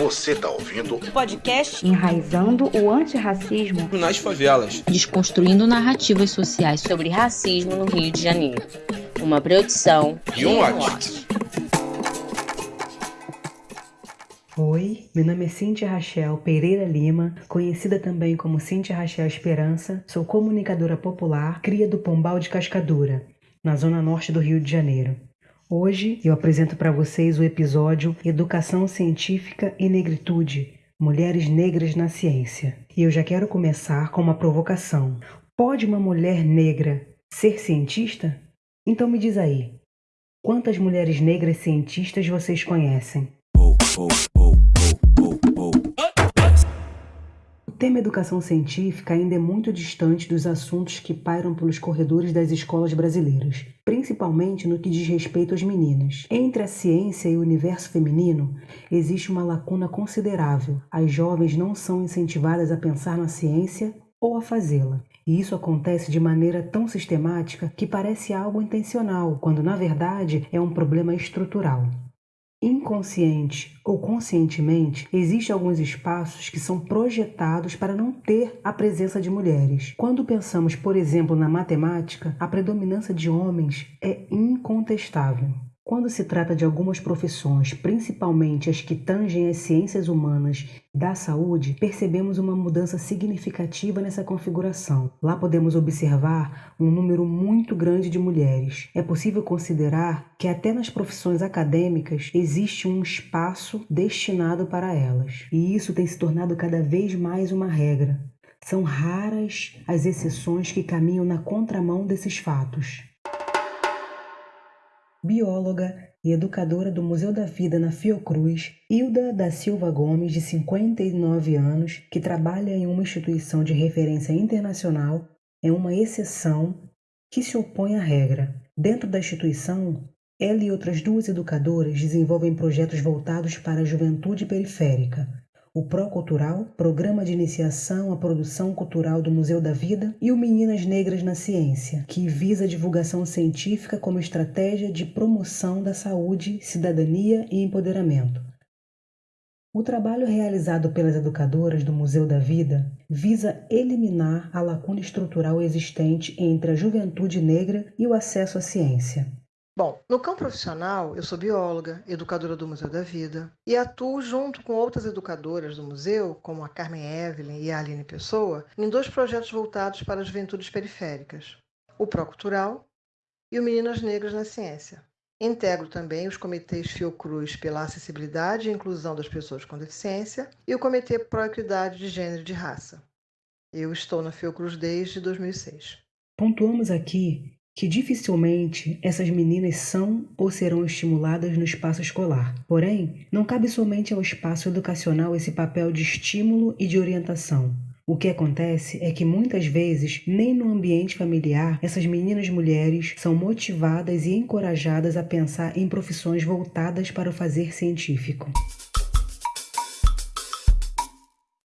Você tá ouvindo o podcast Enraizando o Antirracismo nas Favelas, desconstruindo narrativas sociais sobre racismo no Rio de Janeiro. Uma produção e um watch. Oi, meu nome é Cintia Rachel Pereira Lima, conhecida também como Cintia Rachel Esperança. Sou comunicadora popular, cria do Pombal de Cascadura, na zona norte do Rio de Janeiro. Hoje eu apresento para vocês o episódio Educação Científica e Negritude Mulheres Negras na Ciência. E eu já quero começar com uma provocação. Pode uma mulher negra ser cientista? Então me diz aí, quantas mulheres negras cientistas vocês conhecem? Oh, oh, oh. Tema educação científica ainda é muito distante dos assuntos que pairam pelos corredores das escolas brasileiras, principalmente no que diz respeito às meninas. Entre a ciência e o universo feminino, existe uma lacuna considerável. As jovens não são incentivadas a pensar na ciência ou a fazê-la. E isso acontece de maneira tão sistemática que parece algo intencional, quando na verdade é um problema estrutural. Inconsciente ou conscientemente, existem alguns espaços que são projetados para não ter a presença de mulheres. Quando pensamos, por exemplo, na matemática, a predominância de homens é incontestável. Quando se trata de algumas profissões, principalmente as que tangem as ciências humanas da saúde, percebemos uma mudança significativa nessa configuração. Lá podemos observar um número muito grande de mulheres. É possível considerar que até nas profissões acadêmicas existe um espaço destinado para elas. E isso tem se tornado cada vez mais uma regra. São raras as exceções que caminham na contramão desses fatos bióloga e educadora do Museu da Vida na Fiocruz, Hilda da Silva Gomes, de 59 anos, que trabalha em uma instituição de referência internacional, é uma exceção que se opõe à regra. Dentro da instituição, ela e outras duas educadoras desenvolvem projetos voltados para a juventude periférica, o Procultural, Programa de Iniciação à Produção Cultural do Museu da Vida, e o Meninas Negras na Ciência, que visa a divulgação científica como estratégia de promoção da saúde, cidadania e empoderamento. O trabalho realizado pelas educadoras do Museu da Vida visa eliminar a lacuna estrutural existente entre a juventude negra e o acesso à ciência. Bom, no campo profissional, eu sou bióloga, educadora do Museu da Vida e atuo junto com outras educadoras do museu, como a Carmen Evelyn e a Aline Pessoa, em dois projetos voltados para as juventudes periféricas: o Procultural e o Meninas Negras na Ciência. Integro também os comitês Fiocruz pela acessibilidade e inclusão das pessoas com deficiência e o Comitê Pro Equidade de Gênero e de Raça. Eu estou na Fiocruz desde 2006. Pontuamos aqui que dificilmente essas meninas são ou serão estimuladas no espaço escolar. Porém, não cabe somente ao espaço educacional esse papel de estímulo e de orientação. O que acontece é que muitas vezes, nem no ambiente familiar, essas meninas mulheres são motivadas e encorajadas a pensar em profissões voltadas para o fazer científico.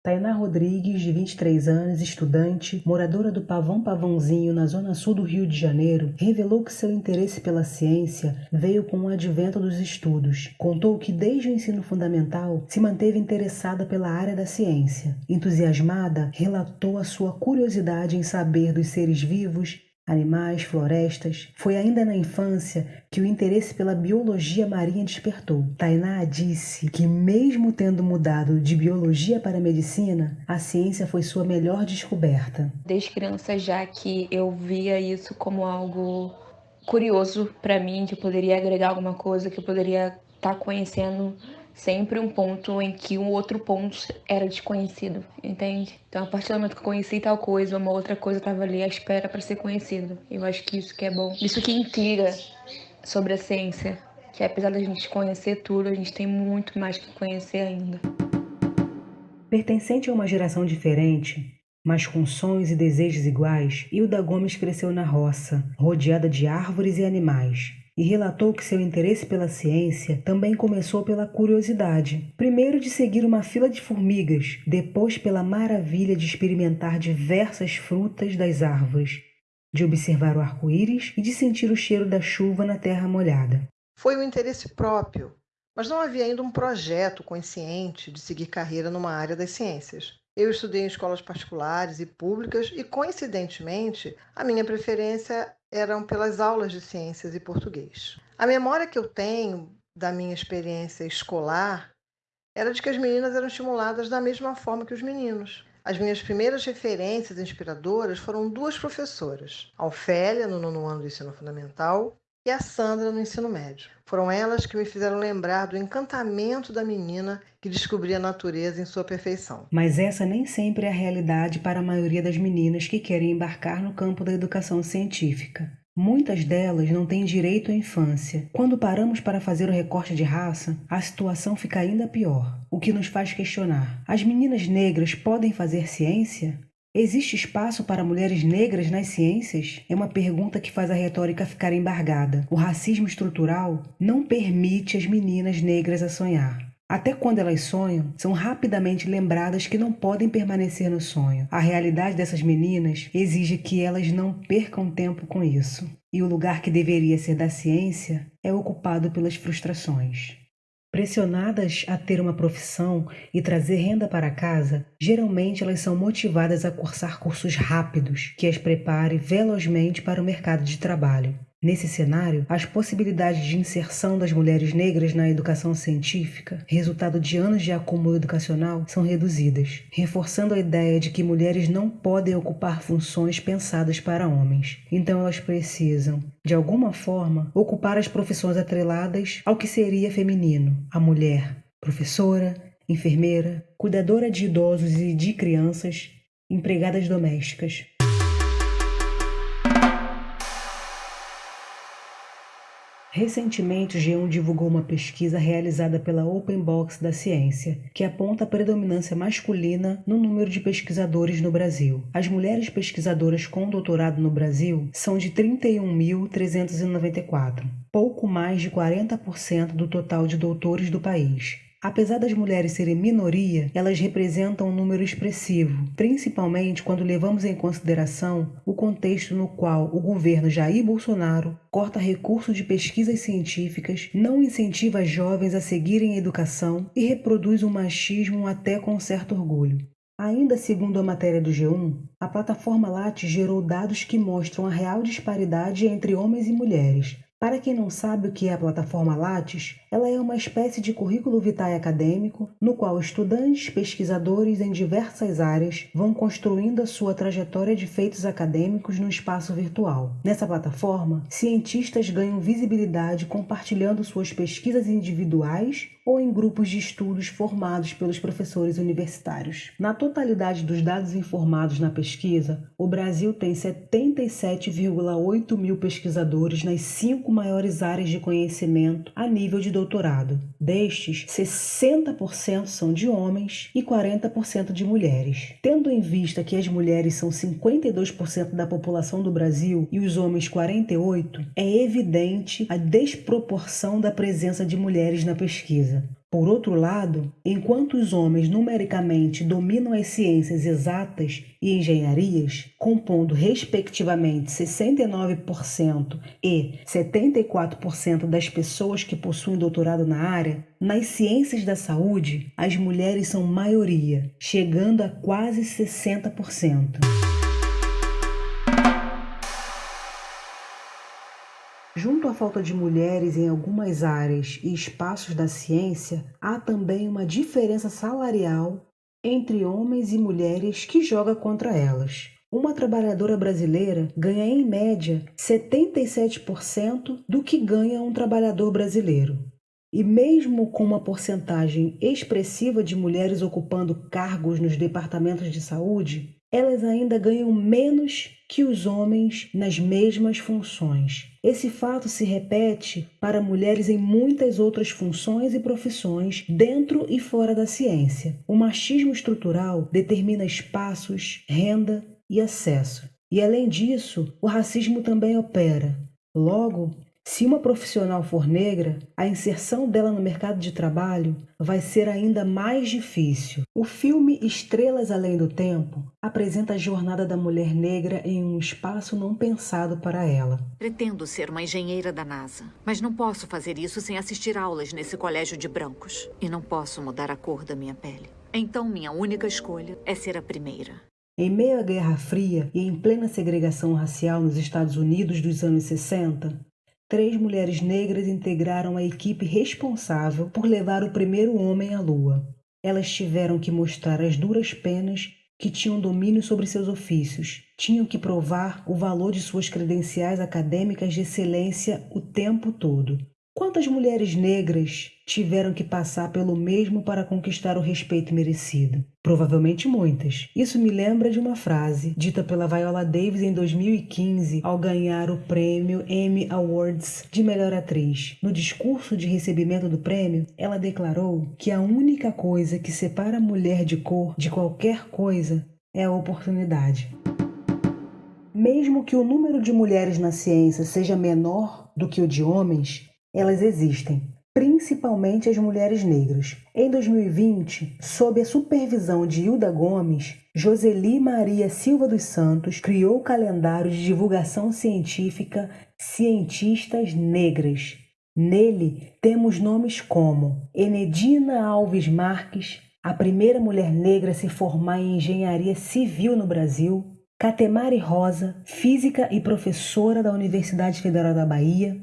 Tainá Rodrigues, de 23 anos, estudante, moradora do Pavão Pavãozinho, na zona sul do Rio de Janeiro, revelou que seu interesse pela ciência veio com o advento dos estudos. Contou que desde o ensino fundamental se manteve interessada pela área da ciência. Entusiasmada, relatou a sua curiosidade em saber dos seres vivos animais, florestas. Foi ainda na infância que o interesse pela biologia marinha despertou. Tainá disse que, mesmo tendo mudado de biologia para medicina, a ciência foi sua melhor descoberta. Desde criança já que eu via isso como algo curioso para mim, que eu poderia agregar alguma coisa, que eu poderia estar tá conhecendo sempre um ponto em que um outro ponto era desconhecido, entende? Então, a partir do momento que eu conheci tal coisa, uma outra coisa estava ali à espera para ser conhecido. Eu acho que isso que é bom. Isso que intriga sobre a ciência, que apesar da gente conhecer tudo, a gente tem muito mais que conhecer ainda. Pertencente a uma geração diferente, mas com sonhos e desejos iguais, Hilda Gomes cresceu na roça, rodeada de árvores e animais e relatou que seu interesse pela ciência também começou pela curiosidade. Primeiro de seguir uma fila de formigas, depois pela maravilha de experimentar diversas frutas das árvores, de observar o arco-íris e de sentir o cheiro da chuva na terra molhada. Foi o interesse próprio mas não havia ainda um projeto consciente de seguir carreira numa área das ciências. Eu estudei em escolas particulares e públicas e, coincidentemente, a minha preferência eram pelas aulas de ciências e português. A memória que eu tenho da minha experiência escolar era de que as meninas eram estimuladas da mesma forma que os meninos. As minhas primeiras referências inspiradoras foram duas professoras, Ofélia, no nono ano do ensino fundamental, e a Sandra no ensino médio. Foram elas que me fizeram lembrar do encantamento da menina que descobria a natureza em sua perfeição. Mas essa nem sempre é a realidade para a maioria das meninas que querem embarcar no campo da educação científica. Muitas delas não têm direito à infância. Quando paramos para fazer o recorte de raça, a situação fica ainda pior, o que nos faz questionar: as meninas negras podem fazer ciência? Existe espaço para mulheres negras nas ciências? É uma pergunta que faz a retórica ficar embargada. O racismo estrutural não permite as meninas negras a sonhar. Até quando elas sonham, são rapidamente lembradas que não podem permanecer no sonho. A realidade dessas meninas exige que elas não percam tempo com isso. E o lugar que deveria ser da ciência é ocupado pelas frustrações. Pressionadas a ter uma profissão e trazer renda para casa, geralmente elas são motivadas a cursar cursos rápidos que as prepare velozmente para o mercado de trabalho. Nesse cenário, as possibilidades de inserção das mulheres negras na educação científica, resultado de anos de acúmulo educacional, são reduzidas, reforçando a ideia de que mulheres não podem ocupar funções pensadas para homens. Então elas precisam, de alguma forma, ocupar as profissões atreladas ao que seria feminino, a mulher, professora, enfermeira, cuidadora de idosos e de crianças, empregadas domésticas. Recentemente, o G1 divulgou uma pesquisa realizada pela Open Box da Ciência, que aponta a predominância masculina no número de pesquisadores no Brasil. As mulheres pesquisadoras com doutorado no Brasil são de 31.394, pouco mais de 40% do total de doutores do país. Apesar das mulheres serem minoria, elas representam um número expressivo, principalmente quando levamos em consideração o contexto no qual o governo Jair Bolsonaro corta recursos de pesquisas científicas, não incentiva jovens a seguirem a educação e reproduz o machismo até com certo orgulho. Ainda segundo a matéria do G1, a plataforma Lattes gerou dados que mostram a real disparidade entre homens e mulheres, para quem não sabe o que é a plataforma Lattes, ela é uma espécie de currículo vitae acadêmico no qual estudantes, pesquisadores em diversas áreas vão construindo a sua trajetória de feitos acadêmicos no espaço virtual. Nessa plataforma, cientistas ganham visibilidade compartilhando suas pesquisas individuais ou em grupos de estudos formados pelos professores universitários. Na totalidade dos dados informados na pesquisa, o Brasil tem 77,8 mil pesquisadores nas cinco maiores áreas de conhecimento a nível de doutorado. Destes, 60% são de homens e 40% de mulheres. Tendo em vista que as mulheres são 52% da população do Brasil e os homens 48%, é evidente a desproporção da presença de mulheres na pesquisa. Por outro lado, enquanto os homens numericamente dominam as ciências exatas e engenharias, compondo respectivamente 69% e 74% das pessoas que possuem doutorado na área, nas ciências da saúde, as mulheres são maioria, chegando a quase 60%. Junto à falta de mulheres em algumas áreas e espaços da ciência, há também uma diferença salarial entre homens e mulheres que joga contra elas. Uma trabalhadora brasileira ganha em média 77% do que ganha um trabalhador brasileiro. E mesmo com uma porcentagem expressiva de mulheres ocupando cargos nos departamentos de saúde, elas ainda ganham menos que os homens nas mesmas funções. Esse fato se repete para mulheres em muitas outras funções e profissões dentro e fora da ciência. O machismo estrutural determina espaços, renda e acesso. E além disso, o racismo também opera. Logo, Se uma profissional for negra, a inserção dela no mercado de trabalho vai ser ainda mais difícil. O filme Estrelas Além do Tempo apresenta a jornada da mulher negra em um espaço não pensado para ela. Pretendo ser uma engenheira da NASA, mas não posso fazer isso sem assistir aulas nesse colégio de brancos. E não posso mudar a cor da minha pele. Então minha única escolha é ser a primeira. Em meio à Guerra Fria e em plena segregação racial nos Estados Unidos dos anos 60, três mulheres negras integraram a equipe responsável por levar o primeiro homem à Lua. Elas tiveram que mostrar as duras penas que tinham domínio sobre seus ofícios, tinham que provar o valor de suas credenciais acadêmicas de excelência o tempo todo. Quantas mulheres negras tiveram que passar pelo mesmo para conquistar o respeito merecido? Provavelmente muitas. Isso me lembra de uma frase dita pela Viola Davis em 2015 ao ganhar o prêmio Emmy Awards de melhor atriz. No discurso de recebimento do prêmio, ela declarou que a única coisa que separa a mulher de cor de qualquer coisa é a oportunidade. Mesmo que o número de mulheres na ciência seja menor do que o de homens, elas existem, principalmente as mulheres negras. Em 2020, sob a supervisão de Hilda Gomes, Joseli Maria Silva dos Santos criou o calendário de divulgação científica Cientistas Negras. Nele temos nomes como Enedina Alves Marques, a primeira mulher negra a se formar em engenharia civil no Brasil, Catemari Rosa, física e professora da Universidade Federal da Bahia,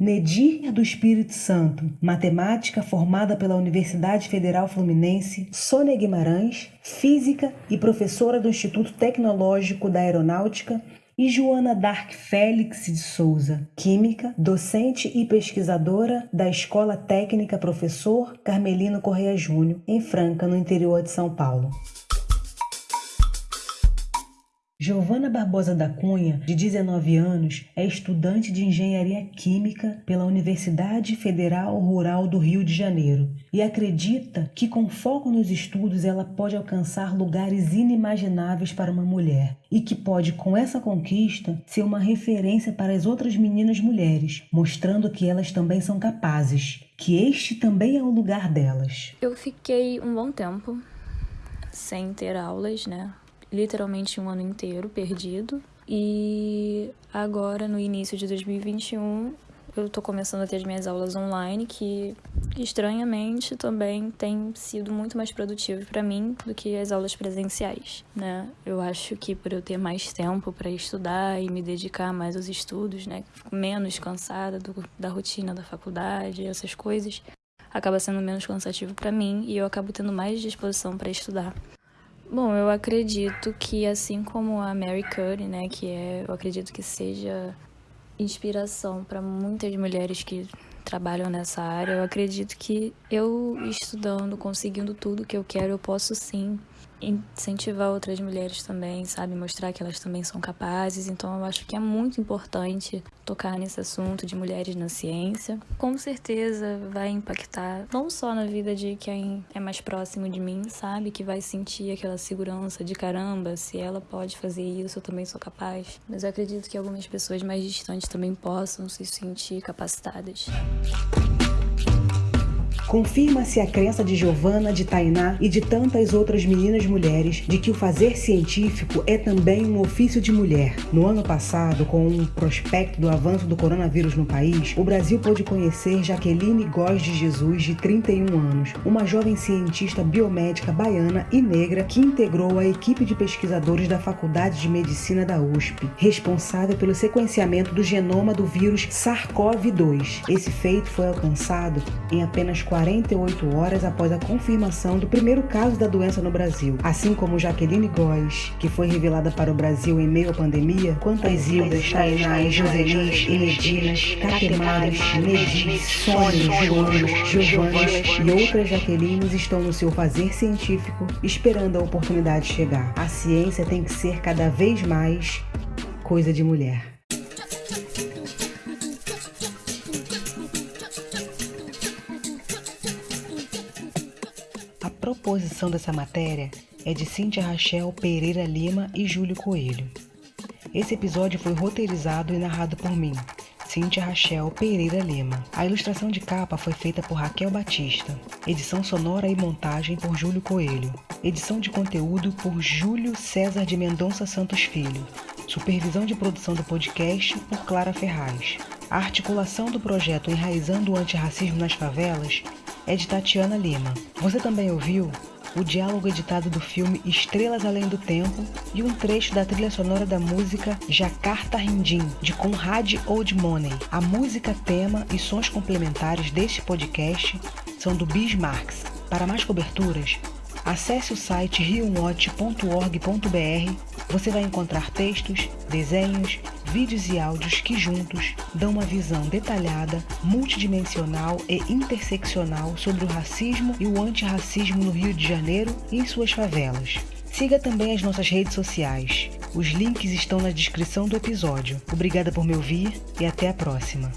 Nedir do Espírito Santo, matemática formada pela Universidade Federal Fluminense, Sônia Guimarães, física e professora do Instituto Tecnológico da Aeronáutica, e Joana Dark Félix de Souza, química, docente e pesquisadora da Escola Técnica Professor Carmelino Correia Júnior, em Franca, no interior de São Paulo. Giovana Barbosa da Cunha, de 19 anos, é estudante de engenharia química pela Universidade Federal Rural do Rio de Janeiro e acredita que, com foco nos estudos, ela pode alcançar lugares inimagináveis para uma mulher e que pode, com essa conquista, ser uma referência para as outras meninas mulheres, mostrando que elas também são capazes, que este também é o lugar delas. Eu fiquei um bom tempo sem ter aulas, né? Literalmente um ano inteiro perdido. E agora, no início de 2021, eu tô começando a ter as minhas aulas online, que estranhamente também tem sido muito mais produtivo para mim do que as aulas presenciais, né? Eu acho que por eu ter mais tempo para estudar e me dedicar mais aos estudos, né, fico menos cansada do, da rotina da faculdade, essas coisas, acaba sendo menos cansativo para mim e eu acabo tendo mais disposição para estudar. Bom, eu acredito que assim como a Mary Curry, né, que é, eu acredito que seja inspiração para muitas mulheres que trabalham nessa área, eu acredito que eu estudando, conseguindo tudo que eu quero, eu posso sim incentivar outras mulheres também, sabe? Mostrar que elas também são capazes. Então, eu acho que é muito importante tocar nesse assunto de mulheres na ciência. Com certeza vai impactar não só na vida de quem é mais próximo de mim, sabe? Que vai sentir aquela segurança de caramba, se ela pode fazer isso, eu também sou capaz. Mas eu acredito que algumas pessoas mais distantes também possam se sentir capacitadas. Confirma-se a crença de Giovanna, de Tainá e de tantas outras meninas mulheres de que o fazer científico é também um ofício de mulher. No ano passado, com um prospecto do avanço do coronavírus no país, o Brasil pôde conhecer Jaqueline Góes de Jesus, de 31 anos, uma jovem cientista biomédica baiana e negra que integrou a equipe de pesquisadores da Faculdade de Medicina da USP, responsável pelo sequenciamento do genoma do vírus SARS-CoV-2. Esse feito foi alcançado em apenas 40 48 horas após a confirmação do primeiro caso da doença no Brasil. Assim como Jaqueline Góes, que foi revelada para o Brasil em meio à pandemia, quantas Hildas, Tainás, Joselis, Enedinas, Catemares, Nedis, Sônia, Joanas, Giovanas e outras Jaquelines estão no seu fazer científico, esperando a oportunidade chegar. A ciência tem que ser cada vez mais coisa de mulher. Composição dessa matéria é de Cíntia Rachel Pereira Lima e Júlio Coelho. Esse episódio foi roteirizado e narrado por mim, Cíntia Rachel Pereira Lima. A ilustração de capa foi feita por Raquel Batista. Edição sonora e montagem por Júlio Coelho. Edição de conteúdo por Júlio César de Mendonça Santos Filho. Supervisão de produção do podcast por Clara Ferraz. A articulação do projeto Enraizando o Antirracismo nas Favelas é de Tatiana Lima. Você também ouviu o diálogo editado do filme Estrelas Além do Tempo e um trecho da trilha sonora da música Jakarta Rindim, de Conrad Old Money. A música tema e sons complementares deste podcast são do Bismarcks. Para mais coberturas, acesse o site riowatch.org.br. Você vai encontrar textos, desenhos, vídeos e áudios que juntos dão uma visão detalhada, multidimensional e interseccional sobre o racismo e o antirracismo no Rio de Janeiro e em suas favelas. Siga também as nossas redes sociais. Os links estão na descrição do episódio. Obrigada por me ouvir e até a próxima.